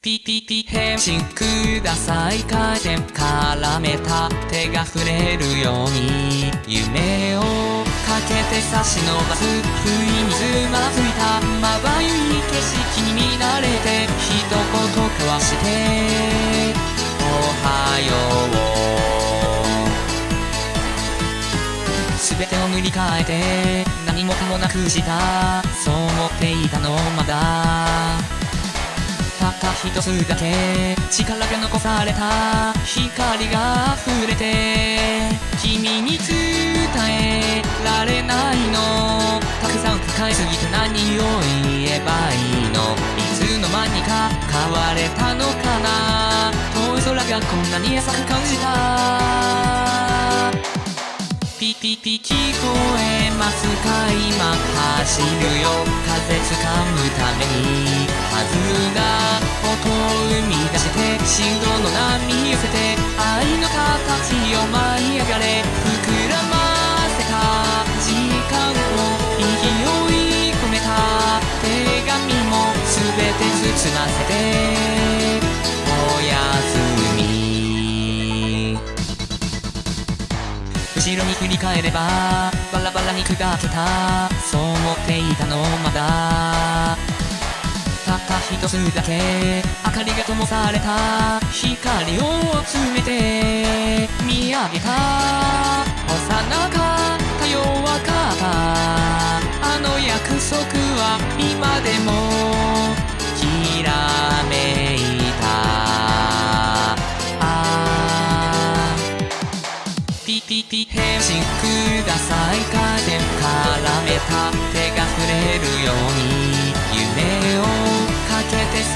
ピピピ返信ください回転絡めた手が触れるように夢をかけて差し伸ばす。不意につまずいたまばゆい景色に見慣れて一言交わして。おはよう。すべてを塗り替えて何もかもなくした。そう思っていたのまだ。た一つだけ力が残された光が溢れて君に伝えられないのたくさん抱えすぎて何を言えばいいのいつの間にか変われたのかな遠い空がこんなに浅く感じた。ピピピ聞こえますか今走るよ。風掴むために。はずが音を生み出して振動の波寄せて愛の形を舞い上がれ膨らませた時間を勢い込めた手紙も全て包ませておやすみ後ろに振り返ればバラバラに砕けたそう思っていたのまだたった一つだけ。明かりが灯された。光を集めて。見上げた。幼かった弱かった。あの約束は今でも。きらめいた。あピピピ返信ください。かで絡めた。手が触れ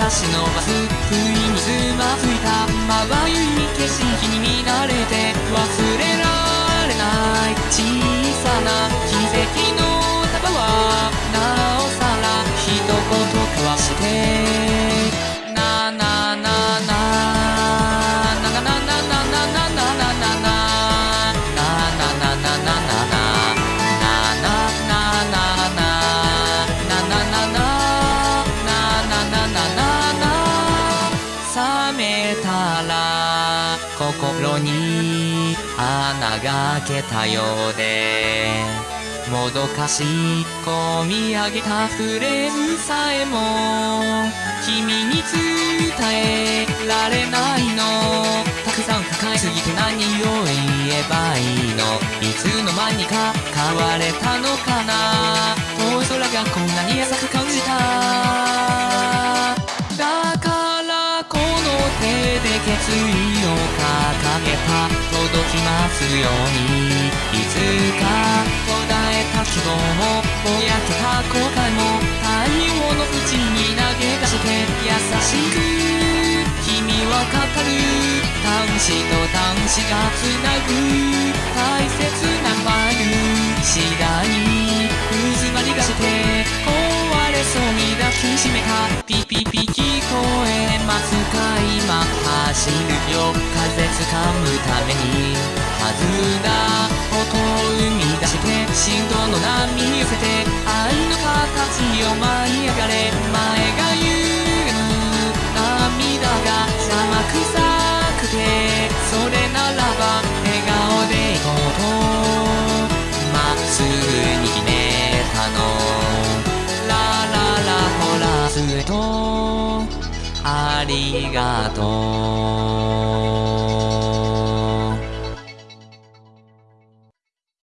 足伸ばす。不意につまずいた。まばゆい景色。に穴が開けたようでもどかしい込み上げたフレーズさえも君に伝えられないの。たくさん抱えすぎて何を言えばいいの。いつの間にか変われたのかな。遠い空がこんなに浅く感じた。すようにいつか途絶えた希望もぼやけた後悔も太陽の縁に投げ出して優しく君は語る端子と端子がつなぐ大切なファイル次第に渦まりがして壊れそうに抱きしめたピピピ聞こえますか今走るよ風掴むた。めに振動の波に寄せて愛の形を舞い上がれ前が言う涙が邪魔くさくてそれならば笑顔でいこうとまっすぐに決めたのラララほらすとありがとう